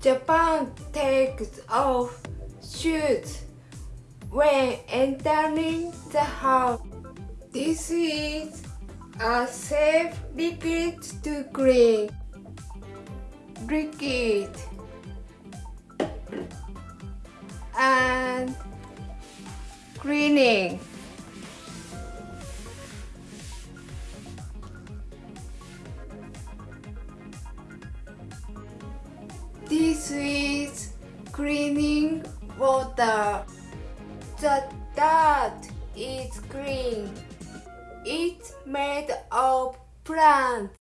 Japan takes off shoes when entering the house. This is a safe liquid to clean. Liquid and cleaning. This is cleaning water. The dirt is clean. It's made of plants.